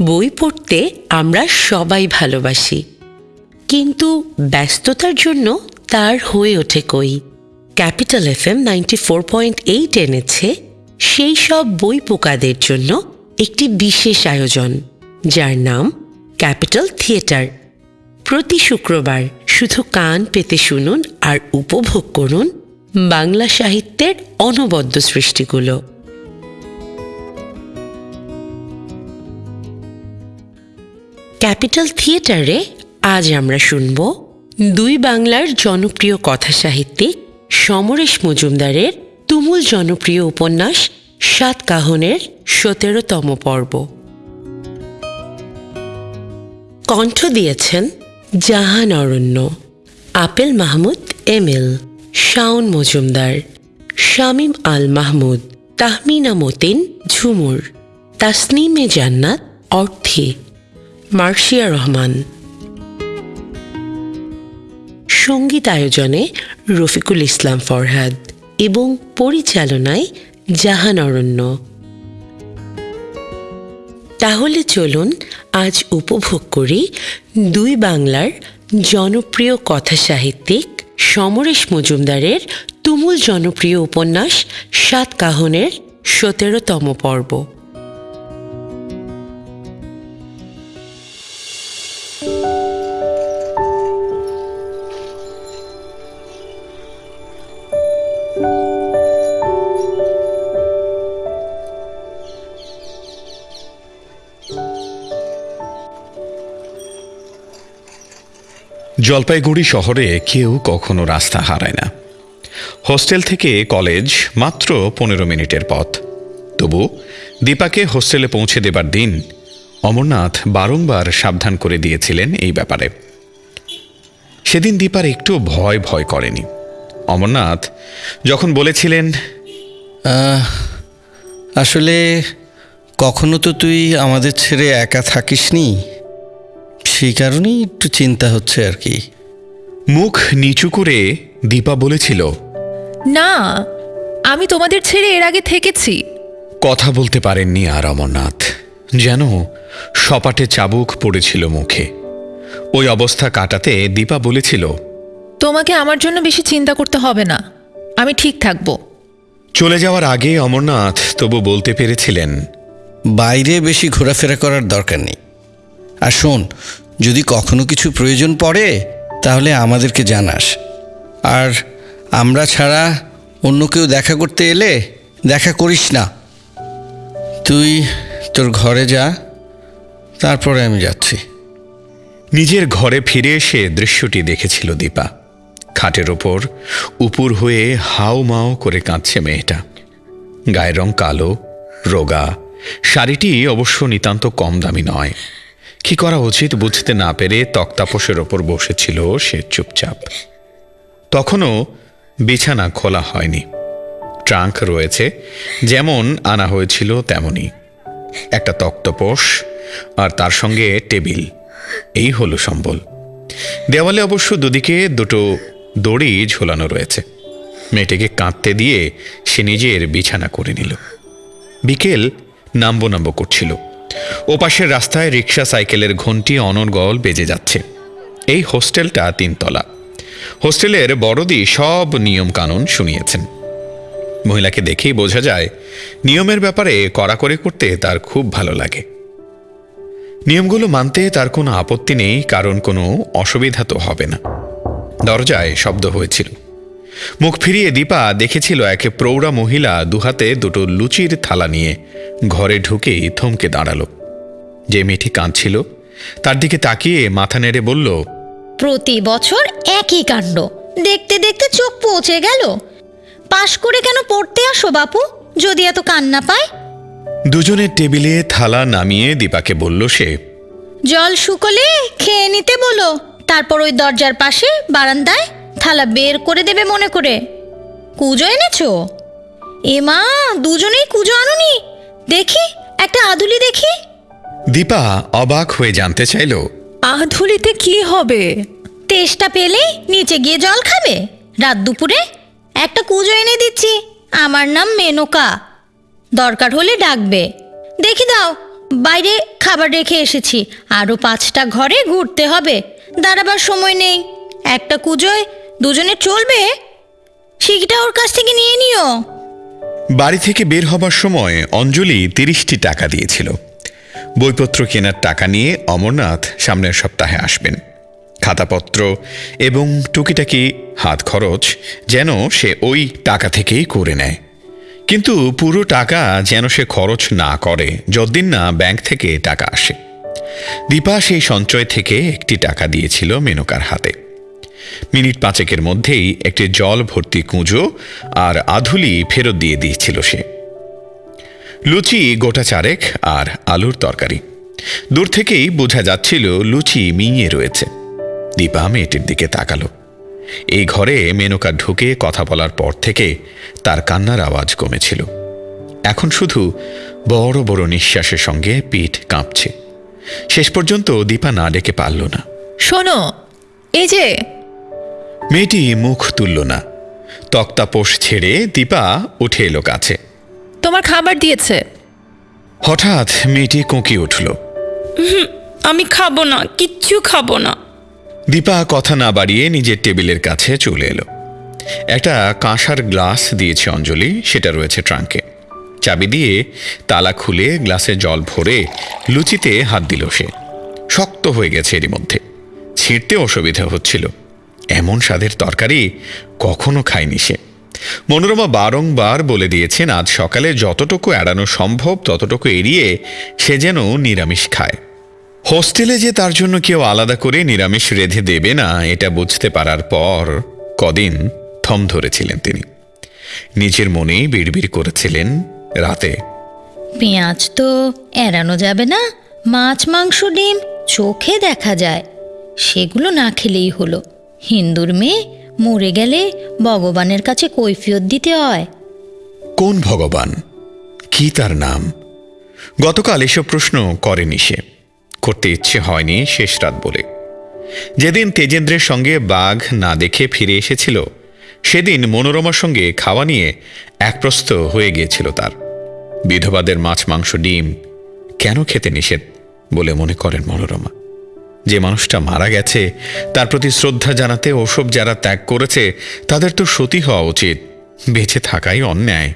বই পড়তে আমরা সবাই ভালোবাসি। কিন্তু ব্যস্ততার জন্য তার হয়ে ওঠে কই? Capital F M ninety four point eight এনেছে সেই সব বই পোকাদের জন্য একটি বিশেষ আয়োজন, যার নাম ক্যাপিটাল থিয়েটার। প্রতি শুক্রবার শুধু কান পেতে শুনুন আর উপভোগ করুন বাংলা সাহিত্যের অনবদ্য সৃষ্টিগুলো। ক্যাপিটাল থিয়েটারে আজ আমরা শুনব দুই বাংলার জনপ্রিয় কথা সাহিত্যিক সমরেশ মজুমদারের তুমুল জনপ্রিয় উপন্যাস সাত কাহনের সতেরোতম পর্ব। কণ্ঠ দিয়েছেন জাহান অরণ্য, আপেল মাহমুদ এম এল, শাওন মজুমদার, শামীম আল মাহমুদ, তাহমিনা মতিন ঝুমুর, তাসনিমে জান্নাত অর্থে। মার্শিয়া রহমান। সংগীত আয়োজনে রফিকুল ইসলাম ফরহাদ এবং পরিচালনায় জাহান অরণ্য। তাহলে চলুন আজ উপভোগ করি দুই বাংলার জনপ্রিয় কথা সাহিত্যিক সমরেশ মজুমদারের তুমুল জনপ্রিয় উপন্যাস সাত কাহনের সতেরোতম পর্ব। জলপাইগুড়ি শহরে কেউ কখনো রাস্তা হারায় না। হোস্টেল থেকে কলেজ মাত্র পনেরো মিনিটের পথ। তবু দীপাকে হোস্টেলে পৌঁছে দেবার দিন অমরনাথ বারংবার সাবধান করে দিয়েছিলেন এই ব্যাপারে। সেদিন দীপার একটু ভয় ভয় করেনি। অমরনাথ যখন বলেছিলেন আসলে কখনো তো তুই আমাদের ছেড়ে একা থাকিসনি? সেই কারণেই একটু চিন্তা হচ্ছে আর কি। মুখ নিচু করে দীপা বলেছিল না আমি তোমাদের ছেড়ে এর আগে থেকেছি। কথা বলতে পারেননি আর অমরনাথ। যেন সপাটে চাবুক পড়েছিল মুখে। ওই অবস্থা কাটাতে দীপা বলেছিল তোমাকে আমার জন্য বেশি চিন্তা করতে হবে না আমি ঠিক থাকব। চলে যাওয়ার আগে অমরনাথ তবু বলতে পেরেছিলেন বাইরে বেশি ঘোরাফেরা করার দরকার নেই। আর শোন যদি কখনো কিছু প্রয়োজন পড়ে, তাহলে আমাদেরকে জানাস। আর আমরা ছাড়া অন্য কেউ দেখা করতে এলে দেখা করিস না। তুই তোর ঘরে যা, তারপরে আমি যাচ্ছি। নিজের ঘরে ফিরে এসে দৃশ্যটি দেখেছিল দীপা। খাটের ওপর উপুর হয়ে হাও মাও করে কাঁদছে মেয়েটা। গায়ের রং কালো, রোগা, শাড়িটি অবশ্য নিতান্ত কম দামি নয়। কি করা উচিত বুঝতে না পেরে তক্তাপোষের ওপর বসেছিল সে চুপচাপ। তখনও বিছানা খোলা হয়নি। ট্রাঙ্ক রয়েছে, যেমন আনা হয়েছিল তেমনই। একটা তক্তপোষ আর তার সঙ্গে টেবিল, এই হলো সম্বল। দেওয়ালে অবশ্য দুদিকে দুটো দড়ি ঝোলানো রয়েছে। মেয়েটিকে কাঁদতে দিয়ে সে নিজের বিছানা করে নিল। বিকেল নাম্বো নাম্বো করছিল। ওপাশের রাস্তায় রিক্সা সাইকেলের ঘন্টি অনর্গল বেজে যাচ্ছে। এই হোস্টেলটা তিনতলা। হোস্টেলের বড়দি সব নিয়ম কানুন শুনিয়েছেন। মহিলাকে দেখেই বোঝা যায়, নিয়মের ব্যাপারে কড়াকড়ি করতে তার খুব ভালো লাগে। নিয়মগুলো মানতে তার কোনো আপত্তি নেই, কারণ কোনো অসুবিধা তো হবে না। দরজায় শব্দ হয়েছিল। মুখ ফিরিয়ে দীপা দেখেছিল এক প্রৌঢ়া মহিলা দুহাতে দুটো লুচির থালা নিয়ে ঘরে ঢুকেই থমকে দাঁড়াল। যে মেয়েটি কাঁদছিল তার দিকে তাকিয়ে মাথা নেড়ে বলল প্রতি বছর একই কাণ্ড দেখতে দেখতে চোখ পৌঁছে গেল। পাশ করে কেন পড়তে আসো বাপু যদি এত কান্না পায়? দুজনের টেবিলে থালা নামিয়ে দীপাকে বলল সে জল শুকলে খেয়ে নিতে বলো তারপর ওই দরজার পাশে বারান্দায় থালা বের করে দেবে মনে করে। কুজো এনেছো? এ মা দুজনেই কুজো আনুনি। দেখি একটা আদুলি দেখি। দীপা অবাক হয়ে জানতে চাইল। আধুলিতে কি হবে? তেষ্টা পেলে নিচে গিয়ে জল খাবে। রাত দুপুরে একটা কুজো এনে দিচ্ছি। আমার নাম মেনকা। দরকার হলে ডাকবে। দেখি দাও বাইরে খাবার রেখে এসেছি। আরও পাঁচটা ঘরে ঘুরতে হবে। দাঁড়াবার সময় নেই। একটা কুজোয় দুজনে চলবে? শিখটা ওর কাছ থেকে নিয়ে নিও। বাড়ি থেকে বের হবার সময় অঞ্জলি তিরিশটি টাকা দিয়েছিল। বইপত্র কেনার টাকা নিয়ে অমরনাথ সামনের সপ্তাহে আসবেন। খাতাপত্র এবং টুকিটাকি হাত খরচ যেন সে ওই টাকা থেকেই করে নেয়। কিন্তু পুরো টাকা যেন সে খরচ না করে, যতদিন না ব্যাংক থেকে টাকা আসে। দীপা সেই সঞ্চয় থেকে একটি টাকা দিয়েছিল মেনকার হাতে। মিনিট পাঁচেকের মধ্যেই একটি জল ভর্তি কুঁজো আর আধুলি ফেরত দিয়ে দিয়েছিল সে। লুচি গোটা চারেক আর আলুর তরকারি। দূর থেকেই বোঝা যাচ্ছিল লুচি মিঙে রয়েছে। দীপা মেয়েটির দিকে তাকালো। এই ঘরে মেনকা ঢুকে কথা বলার পর থেকে তার কান্নার আওয়াজ কমেছিল। এখন শুধু বড় বড় নিঃশ্বাসের সঙ্গে পিঠ কাঁপছে। শেষ পর্যন্ত দীপা না ডেকে পারল না। শোনো, এই যে মেয়েটি মুখ তুলল না। তক্তাপোষ ছেড়ে দীপা উঠে এলো কাছে। তোমার খাবার দিয়েছে। হঠাৎ মেয়েটি কোঁকি উঠল। আমি খাব না কিচ্ছু খাব না। দীপা কথা না বাড়িয়ে নিজের টেবিলের কাছে চলে এলো। একটা কাঁসার গ্লাস দিয়েছে অঞ্জলি সেটা রয়েছে ট্রাঙ্কে। চাবি দিয়ে তালা খুলে গ্লাসে জল ভরে লুচিতে হাত দিল সে। শক্ত হয়ে গেছে এরই মধ্যে। ছিঁড়তে অসুবিধা হচ্ছিল। এমন স্বাদের তরকারি কখনো খায়নি সে। মনোরমা বারংবার বলে দিয়েছেন, আজ সকালে যতটুকু এড়ানো সম্ভব, ততটুকু এড়িয়ে সে যেন নিরামিষ খায়। হোস্টেলে যে তার জন্য কেউ আলাদা করে নিরামিষ রেধে দেবে না, এটা বুঝতে পারার পর কদিন থম ধরেছিলেন তিনি। নিজের মনেই বিড়বিড় করেছিলেন রাতে। পেঁয়াজ তো এড়ানো যাবে না, মাছ, মাংস, ডিম চোখে দেখা যায়, সেগুলো না খেলেই হলো। হিন্দুর মেয়ে, মরে গেলে ভগবানের কাছে কৈফিয়ত দিতে হয়। কোন ভগবান? কি তার নাম? গতকাল এসব প্রশ্ন করেনি সে। করতে ইচ্ছে হয়নি শেষ রাত বলে। যেদিন তেজেন্দ্রের সঙ্গে বাঘ না দেখে ফিরে এসেছিল, সেদিন মনোরমার সঙ্গে খাওয়া নিয়ে একপ্রস্ত হয়ে গিয়েছিল তার। বিধবাদের মাছ, মাংস, ডিম কেন খেতে নিষেধ বলে মনে করেন মনোরমা। যে মানুষটা মারা গেছে, তার প্রতি শ্রদ্ধা জানাতে ওসব যারা ত্যাগ করেছে, তাদের তো সতী হওয়া উচিত, বেঁচে থাকাই অন্যায়।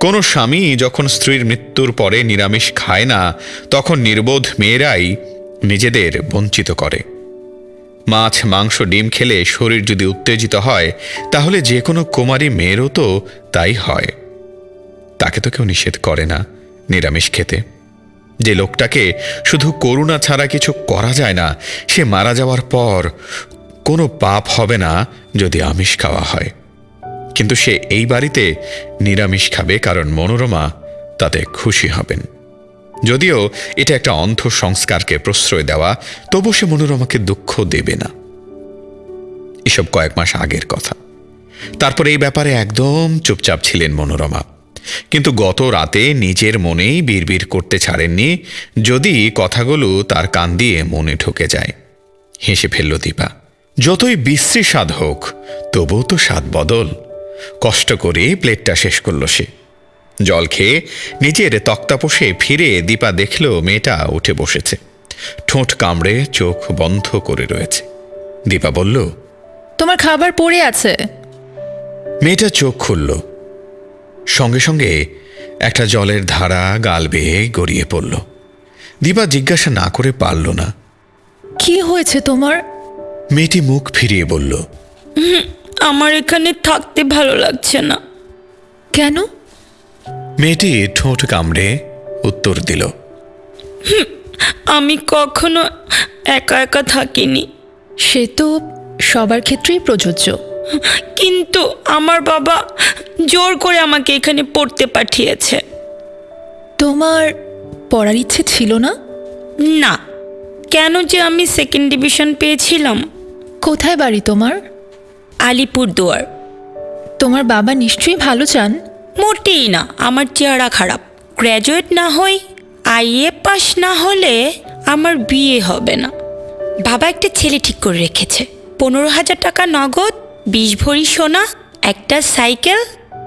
কোনো স্বামী যখন স্ত্রীর মৃত্যুর পরে নিরামিষ খায় না, তখন নির্বোধ মেয়েরাই নিজেদের বঞ্চিত করে। মাছ, মাংস, ডিম খেলে শরীর যদি উত্তেজিত হয়, তাহলে যে কোনো কুমারী মেয়েরও তো তাই হয়। তাকে তো কেউ নিষেধ করে না নিরামিষ খেতে। যে লোকটাকে শুধু করুণা ছাড়া কিছু করা যায় না, সে মারা যাওয়ার পর কোনো পাপ হবে না যদি আমিষ খাওয়া হয়। কিন্তু সে এই বাড়িতে নিরামিষ খাবে, কারণ মনোরমা তাতে খুশি হবেন। যদিও এটা একটা অন্ধ সংস্কারকে প্রশ্রয় দেওয়া, তবু সে মনোরমাকে দুঃখ দেবে না। এসব কয়েক মাস আগের কথা। তারপর এই ব্যাপারে একদম চুপচাপ ছিলেন মনোরমা। কিন্তু গত রাতে নিজের মনেই বিড়বিড় করতে ছাড়েননি যদি কথাগুলো তার কান দিয়ে মনে ঢুকে যায়। হেসে ফেলল দীপা যতই বিশ্রী স্বাদ হোক তবুও তো স্বাদ বদল। কষ্ট করে প্লেটটা শেষ করল সে। জল খেয়ে নিজের তক্তাপোষে ফিরে দীপা দেখল মেয়েটা উঠে বসেছে। ঠোঁট কামড়ে চোখ বন্ধ করে রয়েছে। দীপা বলল তোমার খাবার পড়ে আছে? মেয়েটা চোখ খুলল। সঙ্গে সঙ্গে একটা জলের ধারা গাল বেয়ে গড়িয়ে পড়ল। দিবা জিজ্ঞাসা না করে পারল না। কি হয়েছে তোমার? মেয়েটি মুখ ফিরিয়ে বলল আমার এখানে থাকতে ভালো লাগছে না। কেন? মেয়েটি ঠোঁট কামড়ে উত্তর দিল আমি কখনো একা একা থাকিনি। সে তো সবার ক্ষেত্রেই প্রযোজ্য। কিন্তু আমার বাবা জোর করে আমাকে এখানে পড়তে পাঠিয়েছে। তোমার পড়ার ইচ্ছে ছিল না? না। কেন যে আমি সেকেন্ড ডিভিশন পেয়েছিলাম? কোথায় বাড়ি তোমার? আলিপুরদুয়ার। তোমার বাবা নিশ্চয়ই ভালো চান? মোটেই না আমার চেহারা খারাপ। গ্র্যাজুয়েট না হই আইএ পাস না হলে আমার বিয়ে হবে না। বাবা একটা ছেলে ঠিক করে রেখেছে। পনেরো হাজার টাকা নগদ বিশ ভরি সোনা একটা সাইকেল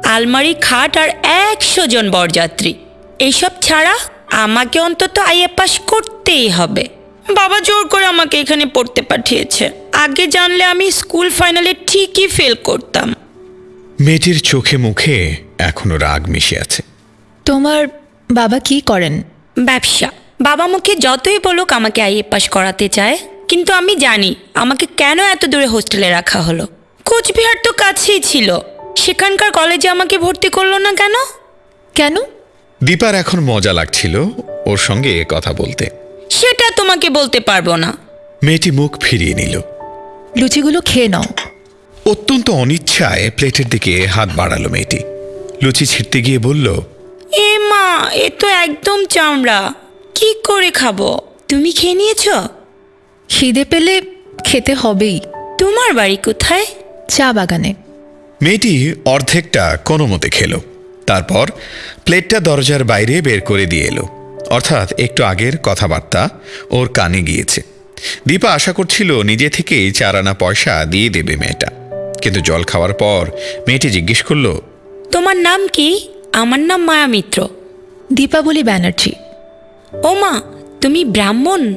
আলমারি খাট আর একশো জন বরযাত্রী। এইসব ছাড়া আমাকে অন্তত আইএ পাস করতেই হবে। বাবা জোর করে আমাকে এখানে পড়তে পাঠিয়েছে। আগে জানলে আমি স্কুল ফাইনালে ঠিকই ফেল করতাম। মেয়েটির চোখে মুখে এখনও রাগ মিশে আছে। তোমার বাবা কি করেন? ব্যবসা। বাবা মুখে যতই বলুক আমাকে আইএ পাস করাতে চায় কিন্তু আমি জানি আমাকে কেন এত দূরে হোস্টেলে রাখা হলো। কোচবিহার তো কাছেই ছিল। সেখানকার কলেজে আমাকে ভর্তি করল না কেন? কেন? দীপার এখন মজা লাগছিল ওর সঙ্গে এ কথা বলতে। সেটা তোমাকে বলতে পারব না। মেয়েটি মুখ ফিরিয়ে নিল। লুচিগুলো খেয়ে নাও। অত্যন্ত অনিচ্ছায় প্লেটের দিকে হাত বাড়ালো মেয়েটি। লুচি ছিঁড়তে গিয়ে বলল এ মা এ তো একদম চামড়া। কি করে খাব? তুমি খেয়ে নিয়েছ? খিদে পেলে খেতে হবেই। তোমার বাড়ি কোথায়? চা বাগানে। মেয়েটি অর্ধেকটা কোনো মতে খেলো। তারপর প্লেটটা দরজার বাইরে বের করে দিয়ে এলো। অর্থাৎ একটু আগের কথাবার্তা ওর কানে গিয়েছে। দীপা আশা করছিল নিজে থেকেই চার আনা পয়সা দিয়ে দেবে মেয়েটা। কিন্তু জল খাওয়ার পর মেয়েটি জিজ্ঞেস করল তোমার নাম কি? আমার নাম মায়া মিত্র। দীপাবলি ব্যানার্জি। ও মা তুমি ব্রাহ্মণ?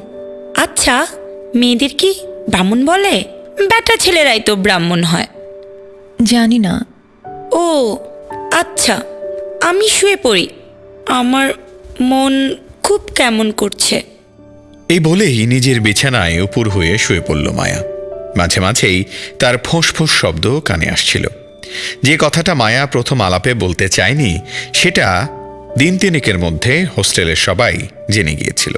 আচ্ছা মেয়েদের কি ব্রাহ্মণ বলে? বেটা ছেলেরাই তো ব্রাহ্মণ হয়। জানি না। ও আচ্ছা আমি শুয়ে পড়ি। আমার মন খুব কেমন করছে। এই বলেই নিজের বিছানায় উপর হয়ে শুয়ে পড়ল মায়া। মাঝে মাঝেই তার ফোঁস ফোঁস শব্দ কানে আসছিল। যে কথাটা মায়া প্রথম আলাপে বলতে চায়নি সেটা দিন তিনেকের মধ্যে হোস্টেলের সবাই জেনে গিয়েছিল।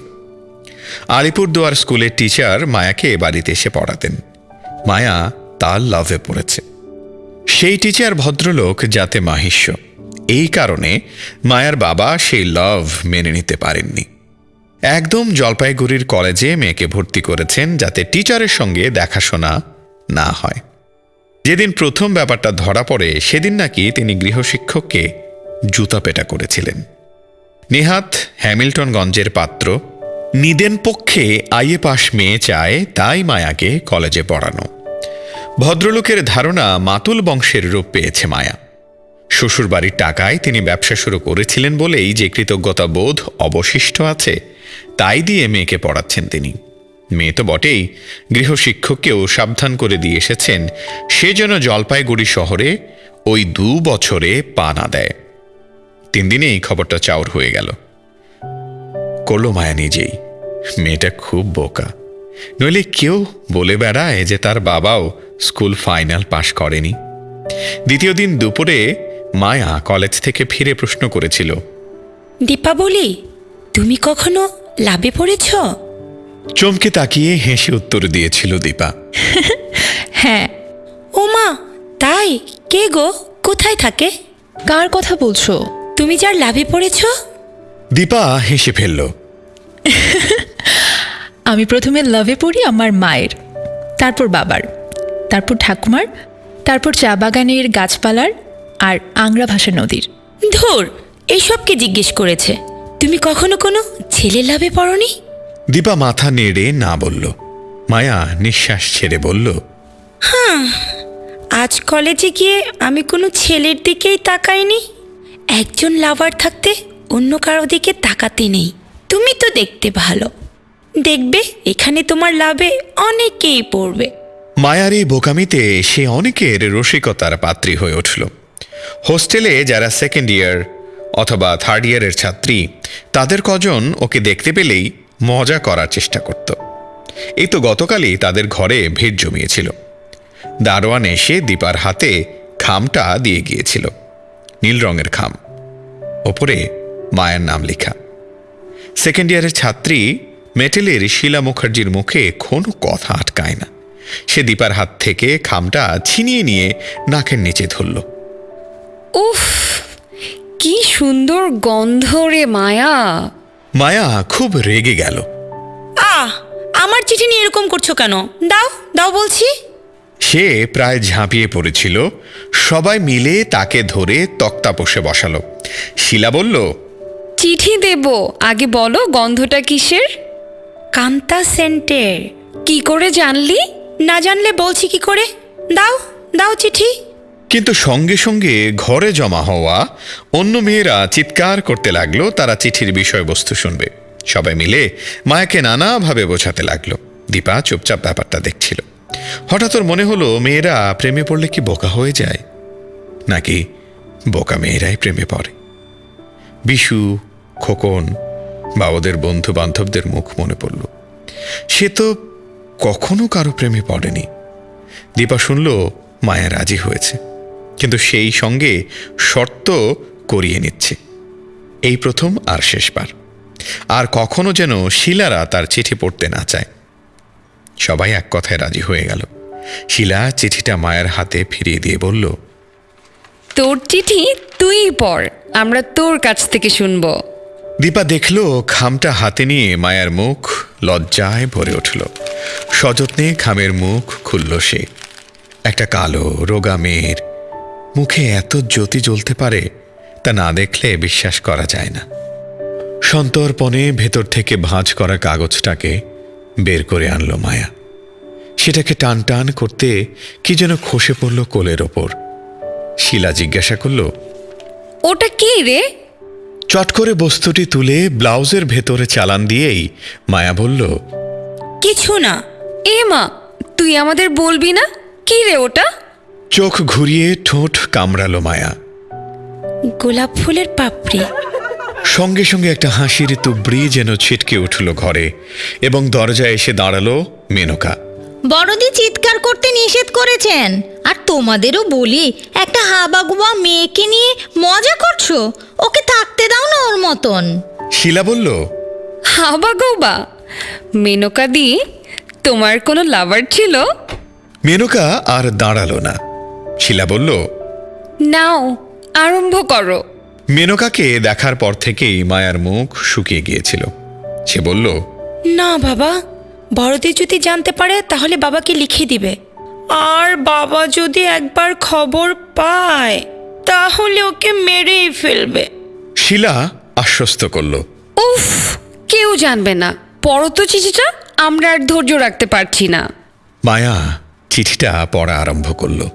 আলিপুরদুয়ার স্কুলের টিচার মায়াকে বাড়িতে এসে পড়াতেন। মায়া তার লাভে পড়েছে। সেই টিচার ভদ্রলোক যাতে মাহিষ্য। এই কারণে মায়ার বাবা সেই লাভ মেনে নিতে পারেননি। একদম জলপাইগুড়ির কলেজে মেয়েকে ভর্তি করেছেন যাতে টিচারের সঙ্গে দেখাশোনা না হয়। যেদিন প্রথম ব্যাপারটা ধরা পড়ে, সেদিন নাকি তিনি গৃহশিক্ষককে জুতা পেটা করেছিলেন। নেহাত হ্যামিল্টনগঞ্জের পাত্র নিদেন পক্ষে আইএ পাশ মেয়ে চায়, তাই মায়াকে কলেজে পড়ানো। ভদ্রলোকের ধারণা মাতুল বংশের রূপ পেয়েছে মায়া। শ্বশুরবাড়ির টাকায় তিনি ব্যবসা শুরু করেছিলেন বলেই যে কৃতজ্ঞতা বোধ অবশিষ্ট আছে, তাই দিয়ে মেয়েকে পড়াচ্ছেন তিনি। মেয়ে তো বটেই, গৃহশিক্ষককেও সাবধান করে দিয়ে এসেছেন, সে যেন জলপাইগুড়ি শহরে ওই দু বছরে পা না দেয়। তিন দিনেই খবরটা চাউর হয়ে গেল। করল মায়া নিজেই। মেয়েটা খুব বোকা। নইলে কেউ বলে বেড়ায় যে তার বাবাও স্কুল ফাইনাল পাশ করেনি। দ্বিতীয় দিন দুপুরে মায়া কলেজ থেকে ফিরে প্রশ্ন করেছিল দীপাবলি তুমি কখনো লাভে পড়েছ? চমকে তাকিয়ে হেসে উত্তর দিয়েছিল দীপা হ্যাঁ। ও মা তাই? কে গো? কোথায় থাকে? কার কথা বলছো? তুমি যার লাভে পড়েছ দীপা হেসে ফেলল। আমি প্রথমে লাভে পড়ি আমার মায়ের তারপর বাবার তারপর ঠাকুমার তারপর চা বাগানের গাছপালার আর আংরা ভাষা নদীর। ধুর এইসবকে জিজ্ঞেস করেছে? তুমি কখনো কোনো ছেলে লাভে পড়নি? দীপা মাথা নেড়ে না বলল। মায়া নিঃশ্বাস ছেড়ে বলল হ্যাঁ আজ কলেজে গিয়ে আমি কোনো ছেলের দিকেই তাকাইনি। একজন লাভার থাকতে অন্য কারও দিকে তাকাতে নেই। তুমি তো দেখতে ভালো। দেখবে, এখানে তোমার লাভে অনেকেই পড়বে। মায়ার এই বোকামিতে সে অনেকের রসিকতার পাত্রী হয়ে উঠল। হোস্টেলে যারা সেকেন্ড ইয়ার অথবা থার্ড ইয়ারের ছাত্রী, তাদের কজন ওকে দেখতে পেলেই মজা করার চেষ্টা করত। এই তো গতকালই তাদের ঘরে ভিড় জমিয়েছিল। দারোয়ান এসে দীপার হাতে খামটা দিয়ে গিয়েছিল। নীল রঙের খাম। ওপরে মায়ের নাম লেখা। সেকেন্ড ইয়ারের ছাত্রী মেটেলের শিলা মুখার্জির মুখে কোনো কথা আটকায় না। সে দীপার হাত থেকে খামটা ছিনিয়ে নিয়ে নাকের নিচে ধরল। উফ কি সুন্দর গন্ধ রে মায়া। মায়া খুব রেগে গেল। আহ আমার চিঠি নিয়ে এরকম করছ কেন? দাও দাও বলছি। সে প্রায় ঝাঁপিয়ে পড়েছিল। সবাই মিলে তাকে ধরে তক্তা পোষে বসালো। শিলা বলল চিঠি দেব। আগে বলো গন্ধটা কিসের? কান্তা সেন্টের। কি করে জানলি? না জানলে বলছি কি করে? দাও দাও চিঠি। কিন্তু সঙ্গে সঙ্গে ঘরে জমা হওয়া অন্য মেয়েরা চিৎকার করতে লাগল তারা চিঠির বিষয়বস্তু শুনবে। সবাই মিলে মায়াকে নানাভাবে বোঝাতে লাগল। দীপা চুপচাপ ব্যাপারটা দেখছিল। হঠাৎ ওর মনে হলো মেয়েরা প্রেমে পড়লে কি বোকা হয়ে যায়? নাকি বোকা মেয়েরাই প্রেমে পড়ে? বিশু খোকন বা ওদের বন্ধু বান্ধবদের মুখ মনে পড়ল। সে তো কখনো কারও প্রেমে পড়েনি। দীপা শুনল, মায়া রাজি হয়েছে। কিন্তু সেই সঙ্গে শর্ত করিয়ে নিচ্ছে। এই প্রথম আর শেষবার। আর কখনো যেন শিলারা তার চিঠি পড়তে না চায়। সবাই এক কথায় রাজি হয়ে গেল। শিলা চিঠিটা মায়ের হাতে ফিরিয়ে দিয়ে বলল, তোর চিঠি তুই পড়, আমরা তোর কাছ থেকে শুনব। দীপা দেখল, খামটা হাতে নিয়ে মায়ার মুখ লজ্জায় ভরে উঠল। সযত্নে খামের মুখ খুলল সে। একটা কালো, রোগা মেয়ের। মুখে এত জ্যোতি জ্বলতে পারে, তা না দেখলে বিশ্বাস করা যায় না। সন্তর্পণে ভেতর থেকে ভাঁজ করা কাগজটাকে বের করে আনলো মায়া। সেটাকে টান টান করতে কি যেন খসে পড়ল কোলের ওপর। শিলা জিজ্ঞাসা করল, ওটা কি রে? চট করে বস্তুটি তুলে ব্লাউজের ভেতরে চালান দিয়েই মায়া বলল কিছু না। এ মা তুই আমাদের বলবি না? কি রে ওটা? চোখ ঘুরিয়ে ঠোঁট কামড়ালো মায়া। গোলাপ ফুলের পাপড়ি। সঙ্গে সঙ্গে একটা হাসির তুবড়ি যেন ছিটকে উঠল ঘরে এবং দরজায় এসে দাঁড়াল মেনকা। বড়দি চিৎকার করতে নিষেধ করেছেন। আর তোমাদেরও বলি একটা হাবাগুবা মেয়েকে নিয়ে মজা করছ। ওকে থাকতে দাও না ওর মতন। শিলা বলল হাবা গৌবা মেনকা দি তোমার কোনো লাভার ছিল? মেনকা আর দাঁড়াল না। শিলা বলল নাও আরম্ভ করো। মেনকাকে দেখার পর থেকেই মায়ার মুখ শুকিয়ে গিয়েছিল। সে বলল না বাবা বড়দি যদি জানতে পারে তাহলে বাবাকে লিখে দিবে। আর বাবা যদি একবার খবর পায় তাহলে ওকে মেরেই ফেলবে। শিলা আশ্বস্ত করল। উফ কেউ জানবে না। পড়ো তো চিঠিটা আমরা আর ধৈর্য রাখতে পারছি না। মায়া চিঠিটা পড়া আরম্ভ করল।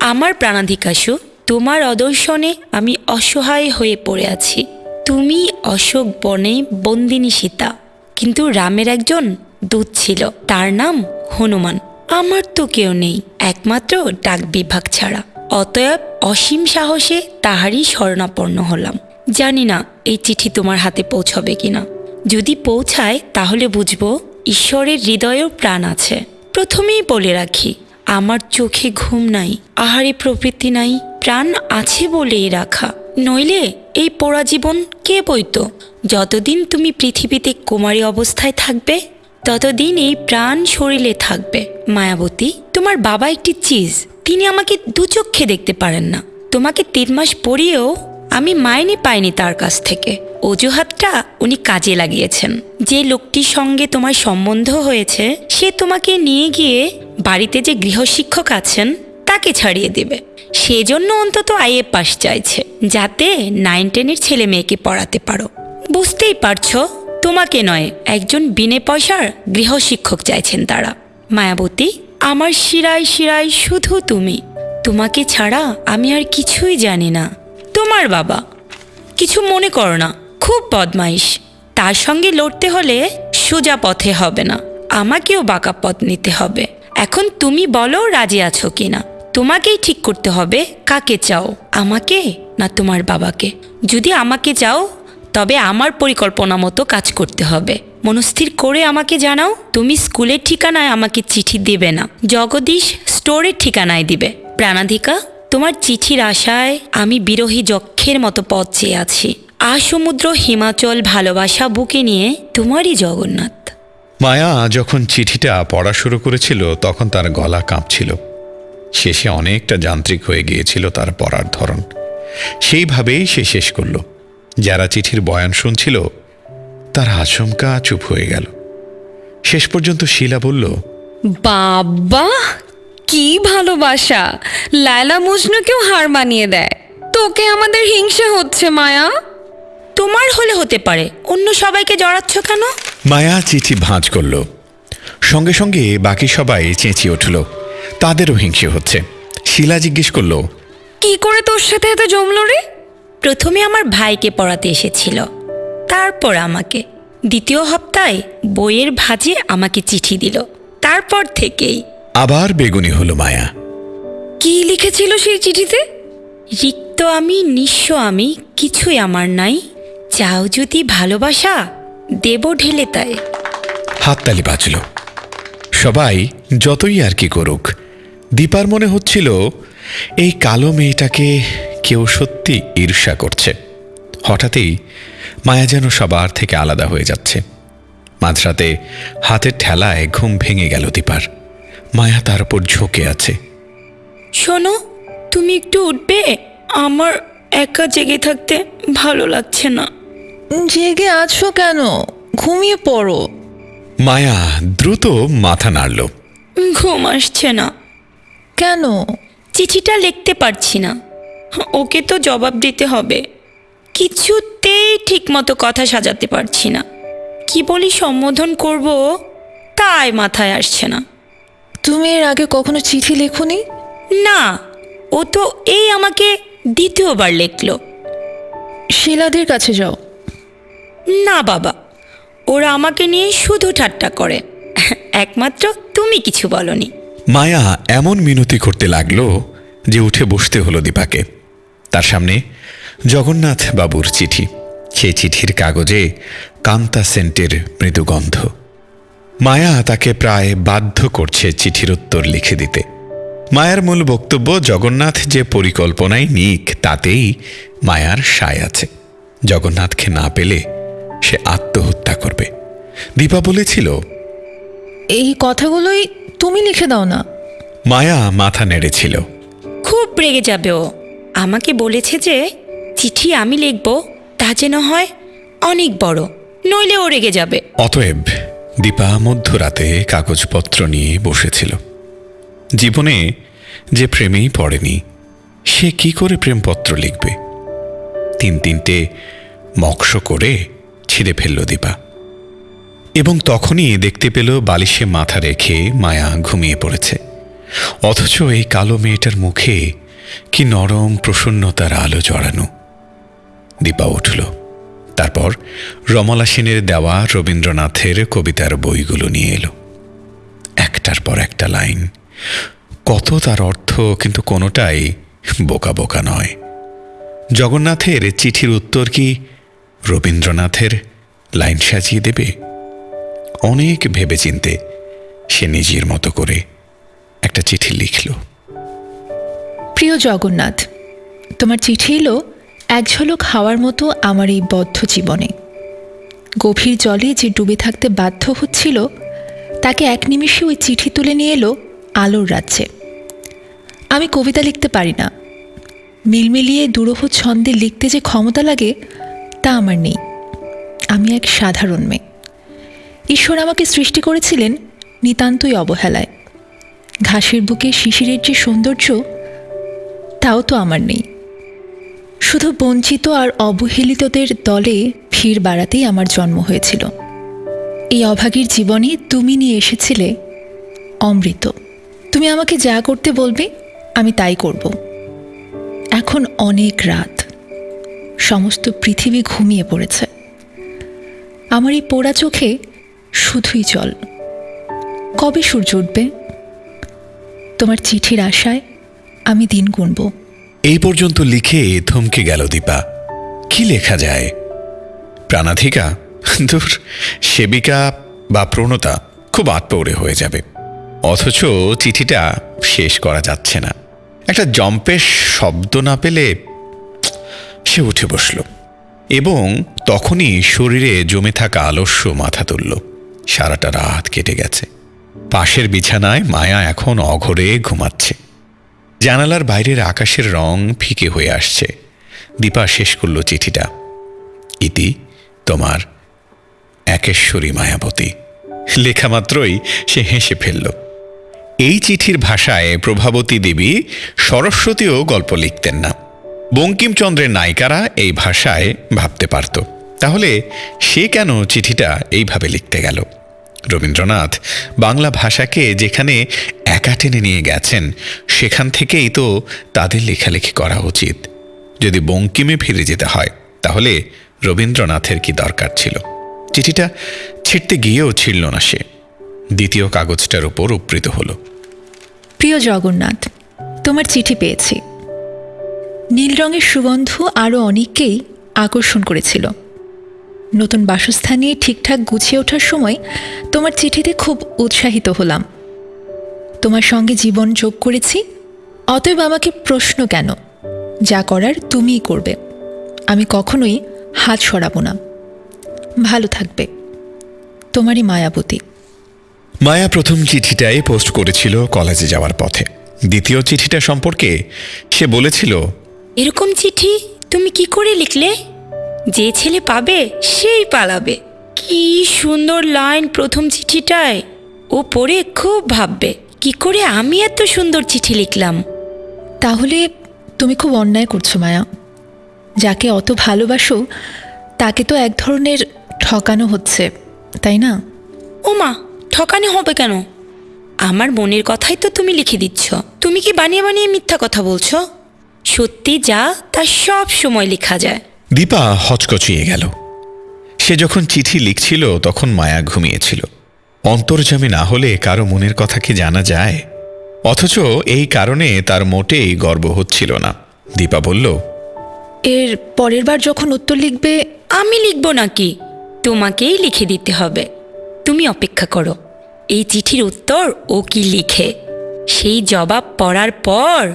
আমার প্রাণাধিকাশু তোমার অদর্শনে আমি অসহায় হয়ে পড়ে আছি। তুমি অশোক বনে বন্দিনী সীতা। কিন্তু রামের একজন দূত ছিল, তার নাম হনুমান। আমার তো কেউ নেই, একমাত্র ডাক বিভাগ ছাড়া। অতএব অসীম সাহসে তাহারই শরণাপন্ন হলাম। জানি না এই চিঠি তোমার হাতে পৌঁছবে কিনা। যদি পৌঁছায় তাহলে বুঝব ঈশ্বরের হৃদয়েও প্রাণ আছে। প্রথমেই বলে রাখি, আমার চোখে ঘুম নাই, আহারে প্রবৃত্তি নাই প্রাণ আছে বলেই রাখা। নইলে এই পোড়া জীবন কে বইত যতদিন তুমি পৃথিবীতে কুমারী অবস্থায় থাকবে, ততদিন এই প্রাণ শরীরে থাকবে। মায়াবতী, তোমার বাবা একটি চিজ। তিনি আমাকে দু চক্ষে দেখতে পারেন না। তোমাকে তিন মাস পরিয়েও আমি মাইনে পাইনি তার কাছ থেকে। অজুহাতটা উনি কাজে লাগিয়েছেন। যে লোকটির সঙ্গে তোমার সম্বন্ধ হয়েছে, সে তোমাকে নিয়ে গিয়ে বাড়িতে যে গৃহশিক্ষক আছেন তাকে ছাড়িয়ে দেবে। সেজন্য অন্তত আইএ পাস চাইছে, যাতে নাইন টেনের ছেলে মেয়েকে পড়াতে পারো। বুঝতেই পারছ, তোমাকে নয়, একজন বিনে পয়সার গৃহশিক্ষক চাইছেন তারা। মায়াবতী, আমার শিরায় শিরায় শুধু তুমি। তোমাকে ছাড়া আমি আর কিছুই জানি না। তোমার বাবা, কিছু মনে করো না, খুব বদমাইশ। তার সঙ্গে লড়তে হলে সোজা পথে হবে না। আমাকেও বাঁকা পথ নিতে হবে। এখন তুমি বলো রাজি আছো কিনা। তোমাকেই ঠিক করতে হবে, কাকে চাও, আমাকে না তোমার বাবাকে? যদি আমাকে চাও, তবে আমার পরিকল্পনা মতো কাজ করতে হবে। মনস্থির করে আমাকে জানাও, তুমি স্কুলের ঠিকানায় আমাকে চিঠি দেবে না। জগদীশ স্টোরের ঠিকানায় দিবে। প্রাণাধিকা, তোমার চিঠির আশায় আমি বিরোহী যক্ষের মতো পথ চেয়ে আছি। আসমুদ্র হিমাচল, ভালোবাসা বুকে নিয়ে তোমারই জগন্নাথ। মায়া যখন চিঠিটা পড়া শুরু করেছিল, তখন তার গলা কাঁপছিল। শেষে অনেকটা যান্ত্রিক হয়ে গিয়েছিল তার পড়ার ধরন। সেইভাবেই সে শেষ করল। যারা চিঠির বয়ান শুনছিল তার আচমকা চুপ হয়ে গেল। শেষ পর্যন্ত শিলা বলল বাবা কি ভালোবাসা! লায়লা মজনুকেও হার মানিয়ে দেয়। তোকে আমাদের হিংসে হচ্ছে মায়া। তোমার হলে হতে পারে। অন্য সবাইকে জড়াচ্ছ কেন? মায়া চিঠি ভাঁজ করল। সঙ্গে সঙ্গে বাকি সবাই চেঁচিয়ে উঠল। তাদেরও হিংসে হচ্ছে। শিলা জিজ্ঞেস করল কি করে তোর সাথে এত জমলো রে? প্রথমে আমার ভাইকে পড়াতে এসেছিল তারপর আমাকে। দ্বিতীয় হপ্তায় বইয়ের ভাজে আমাকে চিঠি দিল তারপর থেকেই। আবার বেগুনি হলো মায়া। কি লিখেছিল সেই চিঠিতে? রিক্ত আমি নিঃস্ব আমি কিছুই আমার নাই চাও যদি ভালোবাসা দেব ঢেলে তাই। হাততালি বাজল। সবাই যতই আর কি করুক দীপার মনে হচ্ছিল এই কালো মেয়েটাকে কেউ সত্যি ঈর্ষা করছে। হঠাৎই মায়া যেন সবার থেকে আলাদা হয়ে যাচ্ছে। মাঝরাতে হাতের ঠেলায় ঘুম ভেঙে গেল দীপার। মায়া তার উপর ঝুঁকে আছে। শোনো তুমি একটু উঠবে? আমার একা জেগে থাকতে ভালো লাগছে না। জেগে আছো কেন? ঘুমিয়ে পড়ো। মায়া দ্রুত মাথা নাড়ল। ঘুম আসছে না। কেন? চিঠিটা লিখতে পারছি না। ওকে তো জবাব দিতে হবে। কিছুতেই ঠিকমতো কথা সাজাতে পারছি না। কি বলি সম্বোধন করব তাই মাথায় আসছে না। তুমি এর আগে কখনো চিঠি লেখোনি? না ও তো এই আমাকে দ্বিতীয়বার লিখলো। শিলাদের কাছে যাও। না বাবা ওরা আমাকে নিয়ে শুধু ঠাট্টা করে। একমাত্র তুমি কিছু বলনি। মায়া এমন মিনতি করতে লাগল যে উঠে বসতে হলো দীপাকে। তার সামনে জগন্নাথ বাবুর চিঠি সেই চিঠির কাগজে কান্তা সেন্টের মৃদু গন্ধ মায়া তাকে প্রায় বাধ্য করছে চিঠির উত্তর লিখে দিতে। মায়ার মূল বক্তব্য, জগন্নাথ যে পরিকল্পনায় নিক, তাতেই মায়ার সায় আছে। জগন্নাথকে না পেলে সে আত্মহত্যা করবে। দীপা বলেছিল, এই কথাগুলোই তুমি লিখে দাও না। মায়া মাথা নেড়েছিল। খুব রেগে যাবে ও। আমাকে বলেছে যে চিঠি আমি লিখব তা যেন হয় অনেক বড় নইলে ও রেগে যাবে। অতএব দীপা মধ্যরাতে কাগজপত্র নিয়ে বসেছিল। জীবনে যে প্রেমেই পড়েনি সে কি করে প্রেমপত্র লিখবে? তিন তিনটে মক্স করে ছিঁড়ে ফেলল দীপা। এবং তখনই দেখতে পেল বালিশে মাথা রেখে মায়া ঘুমিয়ে পড়েছে। অথচ এই কালো মেয়েটার মুখে কি নরম প্রসন্নতার আলো জড়ানো। দীপা উঠল। তারপর রমলা সেনের দেওয়া রবীন্দ্রনাথের কবিতার বইগুলো নিয়ে এলো। একটার পর একটা লাইন। কত তার অর্থ কিন্তু কোনোটাই বোকা বোকা নয়। জগন্নাথের চিঠির উত্তর কি রবীন্দ্রনাথের লাইন সাজিয়ে দেবে? অনেক ভেবেচিন্তে সে নিজের মতো করে একটা চিঠি লিখল। প্রিয় জগন্নাথ, তোমার চিঠি এলো এক ঝলক হাওয়ার মতো আমার এই বদ্ধ জীবনে। গভীর জলে যে ডুবে থাকতে বাধ্য হচ্ছিল, তাকে এক নিমিষে ওই চিঠি তুলে নিয়ে এলো আলোর রাজ্যে। আমি কবিতা লিখতে পারি না। মিলমিলিয়ে দুরূহ ছন্দে লিখতে যে ক্ষমতা লাগে, তা আমার নেই। আমি এক সাধারণ মেয়ে। ঈশ্বর আমাকে সৃষ্টি করেছিলেন নিতান্তই অবহেলায়। ঘাসের বুকে শিশিরের যে সৌন্দর্য, তাও তো আমার নেই। শুধু বঞ্চিত আর অবহেলিতদের দলে ভিড় বাড়াতেই আমার জন্ম হয়েছিল। এই অভাগীর জীবনে তুমি নিয়ে এসেছিলে অমৃত। তুমি আমাকে যা করতে বলবে, আমি তাই করব। এখন অনেক রাত। সমস্ত পৃথিবী ঘুমিয়ে পড়েছে। আমার এই পোড়া চোখে শুধুই জল। কবে সূর্য উঠবে? তোমার চিঠির আশায় আমি দিন গুনব। এই পর্যন্ত লিখে থমকে গেল দীপা। কি লেখা যায়? প্রাণাধিকা? দূর সেবিকা বা প্রণতা খুব আটপৌড়ে হয়ে যাবে। অথচ চিঠিটা শেষ করা যাচ্ছে না। একটা জম্পেশ শব্দ না পেলে সে উঠে বসল। এবং তখনই শরীরে জমে থাকা আলস্য মাথা তুলল। সারাটা রাত কেটে গেছে। পাশের বিছানায় মায়া এখন অঘরে ঘুমাচ্ছে। জানালার বাইরের আকাশের রং ফিকে হয়ে আসছে। দীপা শেষ করল চিঠিটা। ইতি, তোমার একেশ্বরী মায়াবতী। লেখা মাত্রই সে হেসে ফেলল। এই চিঠির ভাষায় প্রভাবতী দেবী সরস্বতীও গল্প লিখতেন না। বঙ্কিমচন্দ্রের নায়িকারা এই ভাষায় ভাবতে পারত। তাহলে সে কেন চিঠিটা এইভাবে লিখতে গেল? রবীন্দ্রনাথ বাংলা ভাষাকে যেখানে একা টেনে নিয়ে গেছেন, সেখান থেকেই তো তাদের লেখালেখি করা উচিত। যদি বঙ্কিমে ফিরে যেতে হয়, তাহলে রবীন্দ্রনাথের কি দরকার ছিল? চিঠিটা ছিঁড়তে গিয়েও ছিঁড়ল না সে। দ্বিতীয় কাগজটার উপর উপৃত হলো। প্রিয় জগন্নাথ, তোমার চিঠি পেয়েছি। নীল রঙের সুগন্ধ আরও অনেককেই আকর্ষণ করেছিল। নতুন বাসস্থান নিয়ে ঠিকঠাক গুছিয়ে ওঠার সময় তোমার চিঠিতে খুব উৎসাহিত হলাম। তোমার সঙ্গে জীবন যোগ করেছি অতএব আমাকে প্রশ্ন কেন? যা করার তুমিই করবে। আমি কখনোই হাত সরাবো না। ভালো থাকবে। তোমারই মায়াবতী। মায়া প্রথম চিঠিটাই পোস্ট করেছিল কলেজে যাওয়ার পথে। দ্বিতীয় চিঠিটা সম্পর্কে সে বলেছিল এরকম চিঠি তুমি কি করে লিখলে? যে ছেলে পাবে সেই পালাবে। কি সুন্দর লাইন প্রথম চিঠিটায়। ও পড়ে খুব ভাববে কি করে আমি এত সুন্দর চিঠি লিখলাম? তাহলে তুমি খুব অন্যায় করছ মায়া। যাকে অত ভালোবাসো তাকে তো এক ধরনের ঠকানো হচ্ছে তাই না? ওমা ঠকানো হবে কেন? আমার মনের কথাই তো তুমি লিখে দিচ্ছ। তুমি কি বানিয়ে বানিয়ে মিথ্যা কথা বলছো? সত্যি যা তা সব সময় লেখা যায়। দীপা হচকচিয়ে গেল। সে যখন চিঠি লিখছিল, তখন মায়া ঘুমিয়েছিল। অন্তর্জামী না হলে কারও মনের কথা কি জানা যায়? অথচ এই কারণে তার মোটেই গর্ব হচ্ছিল না। দীপা বলল, এর পরের বার যখন উত্তর লিখবে, আমি লিখব নাকি? তোমাকেই লিখে দিতে হবে। তুমি অপেক্ষা করো। এই চিঠির উত্তর ও কি লিখে? সেই জবাব পড়ার পর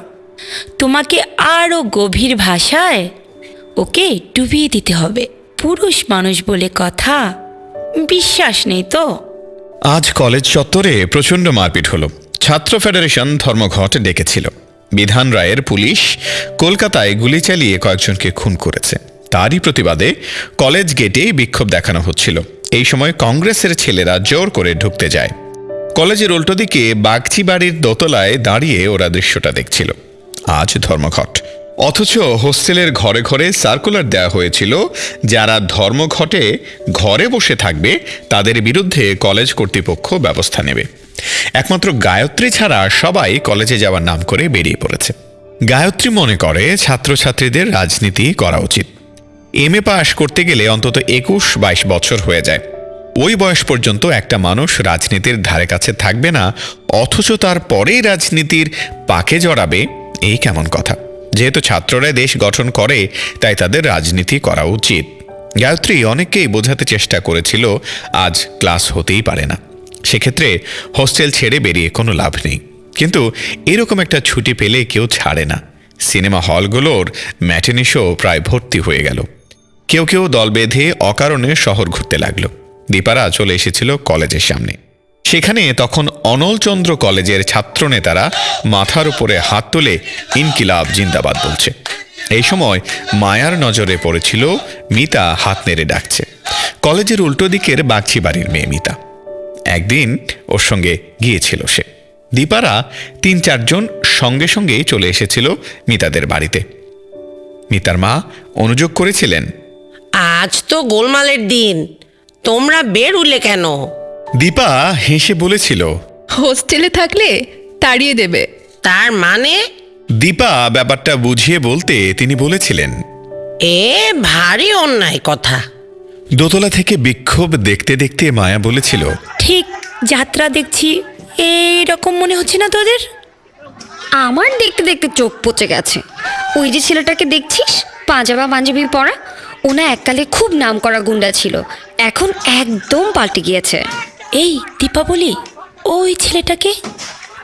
তোমাকে আরও গভীর ভাষায় ওকে ডুবিয়ে দিতে হবে। পুরুষ মানুষ বলে কথা, বিশ্বাস নেই তো। আজ কলেজ চত্বরে প্রচণ্ড মারপিট হলো। ছাত্র ফেডারেশন ধর্মঘট ডেকেছিল। বিধান রায়ের পুলিশ কলকাতায় গুলি চালিয়ে কয়েকজনকে খুন করেছে। তারই প্রতিবাদে কলেজ গেটে বিক্ষোভ দেখানো হচ্ছিল। এই সময় কংগ্রেসের ছেলেরা জোর করে ঢুকতে যায়। কলেজের উল্টো দিকে বাগচি বাড়ির দোতলায় দাঁড়িয়ে ওরা দৃশ্যটা দেখছিল। আজ ধর্মঘট। অথচ হোস্টেলের ঘরে ঘরে সার্কুলার দেওয়া হয়েছিল, যারা ধর্মঘটে ঘরে বসে থাকবে, তাদের বিরুদ্ধে কলেজ কর্তৃপক্ষ ব্যবস্থা নেবে। একমাত্র গায়ত্রী ছাড়া সবাই কলেজে যাওয়ার নাম করে বেরিয়ে পড়েছে। গায়ত্রী মনে করে ছাত্রছাত্রীদের রাজনীতি করা উচিত। এম এ পাশ করতে গেলে অন্তত একুশ বাইশ বছর হয়ে যায়। ওই বয়স পর্যন্ত একটা মানুষ রাজনীতির ধারে কাছে থাকবে না, অথচ তার পরেই রাজনীতির পাকে জড়াবে, এই কেমন কথা। যেহেতু ছাত্ররা দেশ গঠন করে, তাই তাদের রাজনীতি করা উচিত। গায়ত্রী অনেককেই বোঝাতে চেষ্টা করেছিল, আজ ক্লাস হতেই পারে না। সেক্ষেত্রে হোস্টেল ছেড়ে বেরিয়ে কোনো লাভ নেই। কিন্তু এরকম একটা ছুটি পেলে কেউ ছাড়ে না। সিনেমা হলগুলোর ম্যাটেনি শো প্রায় ভর্তি হয়ে গেল। কেউ কেউ দল বেঁধে অকারণে শহর ঘুরতে লাগল। দীপারা চলে এসেছিল কলেজের সামনে। সেখানে তখন অনলচন্দ্র কলেজের ছাত্রনেতারা মাথার উপরে হাত তুলে ইনকিলাব জিন্দাবাদ বলছে। এই সময় মায়ার নজরে পড়েছিল মিতা হাত নেড়ে ডাকছে। কলেজের উল্টো দিকের বাগছি বাড়ির মেয়ে মিতা। একদিন ওর সঙ্গে গিয়েছিল সে। দীপারা তিন চারজন সঙ্গে সঙ্গে চলে এসেছিল মিতাদের বাড়িতে। মিতার মা অনুযোগ করেছিলেন, আজ তো গোলমালের দিন। তোমরা বেরুলে কেন? দীপা হেসে বলেছিল হোস্টেলে থাকলে তাড়িয়ে দেবে। তার মানে? দীপা ব্যাপারটা বুঝিয়ে বলতে তিনি বলেছিলেন এ ভারী অন্যায় কথা। দোতলা থেকে বিক্ষোভ দেখতে দেখতে মায়া বলেছিল ঠিক যাত্রা দেখছি এইরকম মনে হচ্ছে না তোদের? আমার দেখতে দেখতে চোখ পচে গেছে। ওই যে ছেলেটাকে দেখছিস পাঞ্জাবা পাঞ্জাবি পরা? ওনা এককালে খুব নাম করা গুন্ডা ছিল এখন একদম পাল্টে গিয়েছে। এই দীপাবলি ওই ছেলেটাকে?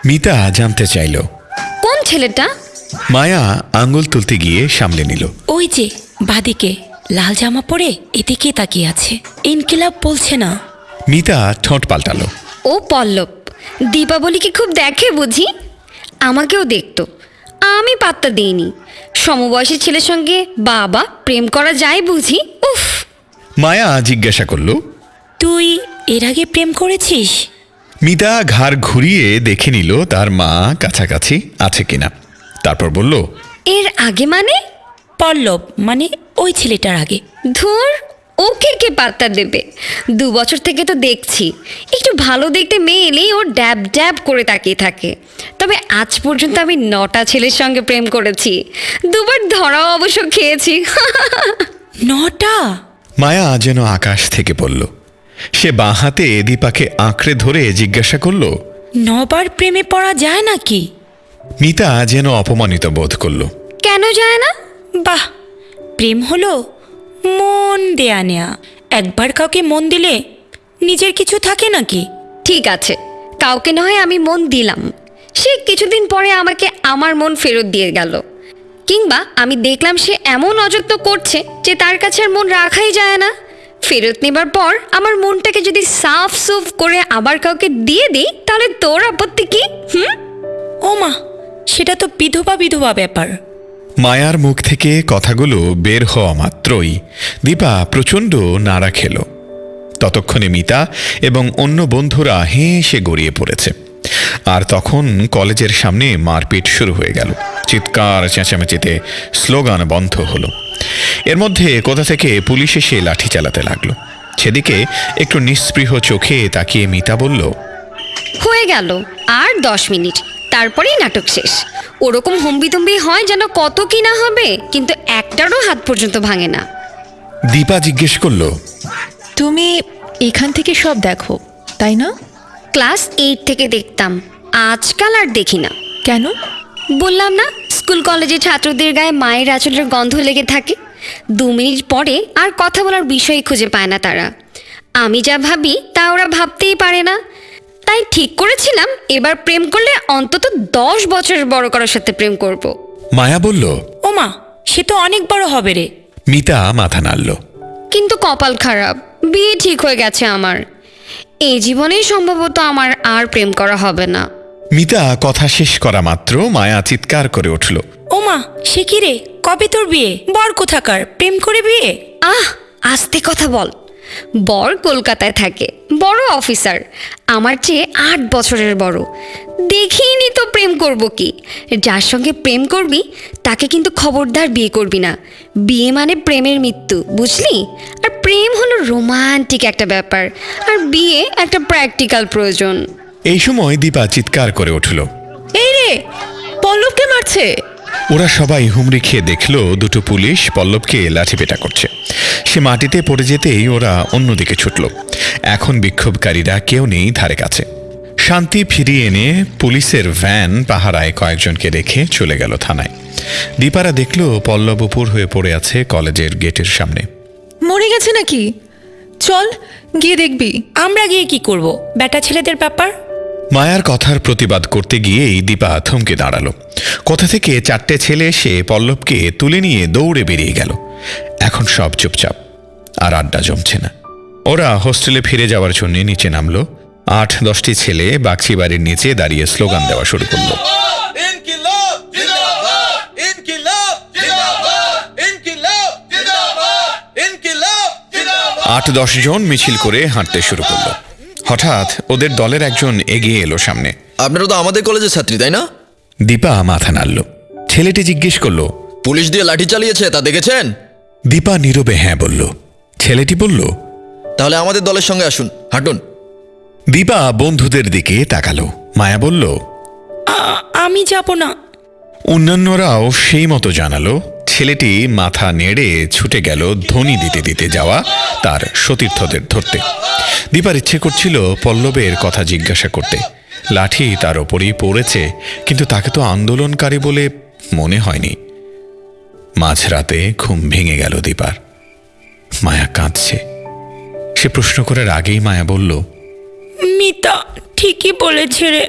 মিতা জানতে চাইল। কোন ছেলেটা? মায়া আঙ্গুল তুলতে গিয়ে সামলে নিল। ওই যে বাদিকে লাল জামা পরে এদিকে তাকিয়ে আছে। ইনকিলাব বলছে না। মিতা ঠোঁট পাল্টালো। ও পল্লব দীপাবলিকে খুব দেখে বুঝি। আমাকেও দেখতো। আমি পাত্তা দিইনি। সমবয়সী ছেলের সঙ্গে বাবা প্রেম করা যায় বুঝি? উফ! মায়া জিজ্ঞাসা করল তুই এর আগে প্রেম করেছিস? মিতা ঘাড় ঘুরিয়ে দেখে নিল তার মা কাছাকাছি আছে কিনা। তারপর বলল এর আগে মানে? পল্লব মানে ওই ছেলেটার আগে। ধুর ওকে কে পাত্তা দেবে? দু বছর থেকে তো দেখছি। একটু ভালো দেখতে মেয়ে এলেই ও ড্যাব ড্যাব করে তাকিয়ে থাকে। তবে আজ পর্যন্ত আমি নটা ছেলের সঙ্গে প্রেম করেছি। দুবার ধরাও অবশ্য খেয়েছি। নটা? মায়া যেন আকাশ থেকে পড়ল। সে বাঁ হাতে দীপাকে আঁকড়ে ধরে জিজ্ঞাসা করল নবার প্রেমে পড়া যায় নাকি? মিতা যেন অপমানিত বোধ করল। কেন যায় না? বাহ প্রেম হলো মন দেয়া নেয়া। একবার কাউকে মন দিলে নিজের কিছু থাকে নাকি? ঠিক আছে কাউকে নয় আমি মন দিলাম। সে কিছুদিন পরে আমাকে আমার মন ফেরত দিয়ে গেল। কিংবা আমি দেখলাম সে এমন অযত্ন করছে যে তার কাছে আর মন রাখাই যায় না। ফেরত নেবার পর আমার মনটাকে যদি সাফ সুফ করে আবার কাউকে দিয়ে দিই তাহলে তোর আপত্তি কি? হুম? ও মা সেটা তো বিধবা বিধবা ব্যাপার। মায়ার মুখ থেকে কথাগুলো বের হওয়া মাত্রই দীপা প্রচণ্ড নাড়া খেল। ততক্ষণে মিতা এবং অন্য বন্ধুরা হেসে গড়িয়ে পড়েছে। আর তখন কলেজের সামনে মারপিট শুরু হয়ে গেল। চিৎকার চেঁচামেচিতে স্লোগান বন্ধ হলো। এর মধ্যে কোথা থেকে পুলিশ এসে লাঠি চালাতে লাগল? সেদিকে একটু নিস্পৃহ চোখে তাকিয়ে মিতা বলল হয়ে গেল আর দশ মিনিট তারপরেই নাটক শেষ। ওরকম হম্বিতম্বি হয় যেন কত কি না হবে কিন্তু একটারও হাত পর্যন্ত ভাঙে না। দীপা জিজ্ঞেস করল তুমি এখান থেকে সব দেখো তাই না? ক্লাস এইট থেকে দেখতাম আজকাল আর দেখি না। কেন? বললাম না স্কুল কলেজে ছাত্রদের গায়ে মায়ের আঁচলের গন্ধ লেগে থাকে। দু মিনিট পরে আর কথা বলার বিষয় খুঁজে পায় না তারা। আমি যা ভাবি তা ওরা ভাবতেই পারে না। তাই ঠিক করেছিলাম এবার প্রেম করলে অন্তত দশ বছরের বড় করার সাথে প্রেম করব। মায়া বলল ও মা সে তো অনেক বড় হবে রে। মিতা মাথা নাড়ল। কিন্তু কপাল খারাপ বিয়ে ঠিক হয়ে গেছে আমার। এই জীবনেই সম্ভবত আমার আর প্রেম করা হবে না। মিতা কথা শেষ করা মাত্র মায়া চিৎকার করে উঠল। ওমা সে কি রে? কবে তোর বিয়ে? বর কোথাকার? প্রেম করে বিয়ে? আহ আস্তে কথা বল। বর কলকাতায় থাকে বড় অফিসার। আমার চেয়ে আট বছরের বড়। দেখিনি তো প্রেম করব কি। যার সঙ্গে প্রেম করবি তাকে কিন্তু খবরদার বিয়ে করবি না। বিয়ে মানে প্রেমের মৃত্যু বুঝলি? আর প্রেম হলো রোমান্টিক একটা ব্যাপার। আর বিয়ে একটা প্র্যাকটিক্যাল প্রয়োজন। এই সময় দীপা চিৎকার করে উঠল। এই রে পল্লবকে মারছে। ওরা সবাই হুমড়ি খেয়ে দেখল দুটো পুলিশ পল্লবকে লাঠিপেটা করছে। সে মাটিতে পড়ে যেতেই ওরা অন্যদিকে ছুটল। এখন বিক্ষোভকারীরা কেউ নেই ধারে কাছে। শান্তি ফিরিয়ে এনে পুলিশের ভ্যান পাহারায় কয়েকজনকে রেখে চলে গেল থানায়। দীপারা দেখল পল্লব উপর হয়ে পড়ে আছে কলেজের গেটের সামনে। মরে গেছে নাকি? চল গিয়ে দেখবি। আমরা গিয়ে কি করব? বেটা ছেলেদের ব্যাপার? মায়ার কথার প্রতিবাদ করতে গিয়েই দীপা থমকে দাঁড়াল। কোথা থেকে চারটে ছেলে এসে পল্লবকে তুলে নিয়ে দৌড়ে বেরিয়ে গেল। এখন সব চুপচাপ আর আড্ডা জমছে না। ওরা হোস্টেলে ফিরে যাওয়ার জন্য নিচে নামলো। আট দশটি ছেলে বাগচি বাড়ির নিচে দাঁড়িয়ে স্লোগান দেওয়া শুরু করল। আট দশ জন মিছিল করে হাঁটতে শুরু করল। হঠাৎ ওদের দলের একজন এগিয়ে এলো সামনে। আপনারা তো আমাদের কলেজের ছাত্রী তাই না? দীপা মাথা নাড়ল। ছেলেটি জিজ্ঞেস করল পুলিশ দিয়ে লাঠি চালিয়েছে তা দেখেছেন? দীপা নীরবে হ্যাঁ বলল। ছেলেটি বলল তাহলে আমাদের দলের সঙ্গে আসুন হাঁটুন। দীপা বন্ধুদের দিকে তাকালো। মায়া বলল আ- আমি যাব না। অন্যান্যরাও সেই মতো জানালো। ছেলেটি মাথা নেড়ে ছুটে গেল ধ্বনি দিতে দিতে যাওয়া তার সতীর্থদের ধরতে। দীপার ইচ্ছে করছিল পল্লবের কথা জিজ্ঞাসা করতে। লাঠি তার ওপরেই পড়েছে কিন্তু তাকে তো আন্দোলনকারী বলে মনে হয়নি। মাঝরাতে ঘুম ভেঙে গেল দীপার। মায়া কাঁদছে। সে প্রশ্ন করার আগেই মায়া বলল মিতা ঠিকই বলেছে রে।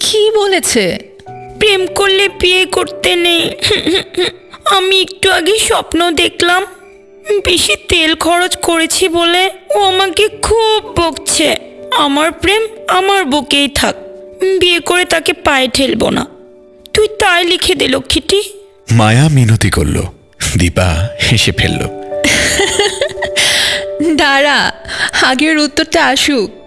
কি বলেছে? প্রেম করলে বিয়ে করতে নেই। আমি একটু আগে স্বপ্ন দেখলাম বেশি তেল খরচ করেছি বলে ও আমাকে খুব বকছে। আমার প্রেম আমার বুকেই থাক বিয়ে করে তাকে পায়ে ঠেলবো না। তুই তাই লিখে দে লক্ষ্মীটি। মায়া মিনতি করল। দীপা হেসে ফেলল। দাঁড়া আগের উত্তরটা আসুক।